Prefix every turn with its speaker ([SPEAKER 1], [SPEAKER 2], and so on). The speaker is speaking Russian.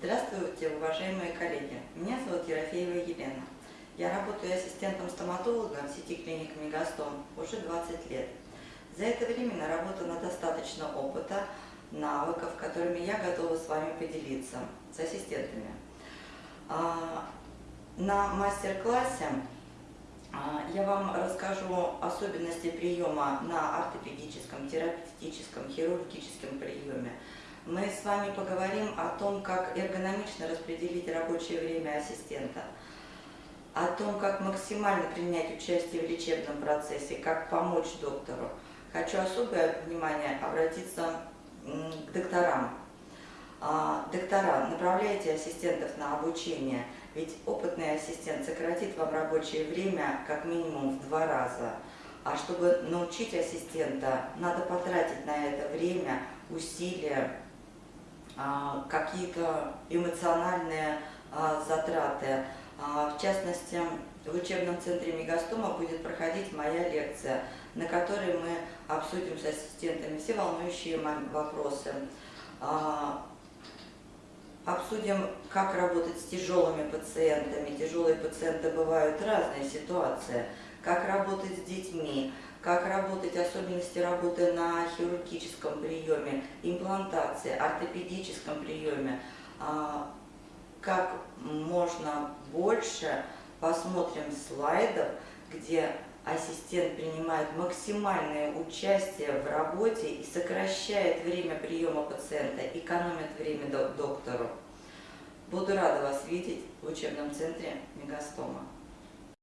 [SPEAKER 1] Здравствуйте, уважаемые коллеги. Меня зовут Ерофеева Елена. Я работаю ассистентом-стоматологом в сети клиник Мегастом уже 20 лет. За это время наработано достаточно опыта, навыков, которыми я готова с вами поделиться, с ассистентами. А, на мастер-классе а, я вам расскажу особенности приема на ортопедическом, терапевтическом, хирургическом приеме. Мы с вами поговорим о том, как эргономично распределить рабочее время ассистента, о том, как максимально принять участие в лечебном процессе, как помочь доктору. Хочу особое внимание обратиться к докторам. А, доктора, направляйте ассистентов на обучение – ведь опытный ассистент сократит вам рабочее время как минимум в два раза. А чтобы научить ассистента, надо потратить на это время, усилия, какие-то эмоциональные а, затраты. А, в частности, в учебном центре Мегастома будет проходить моя лекция, на которой мы обсудим с ассистентами все волнующие вопросы обсудим, как работать с тяжелыми пациентами. Тяжелые пациенты бывают разные ситуации. Как работать с детьми, как работать, особенности работы на хирургическом приеме, имплантации, ортопедическом приеме. А, как можно больше посмотрим слайдов, где ассистент принимает максимальное участие в работе и сокращает время приема пациента, экономит время доктору. Буду рада вас видеть в учебном центре Мегастома.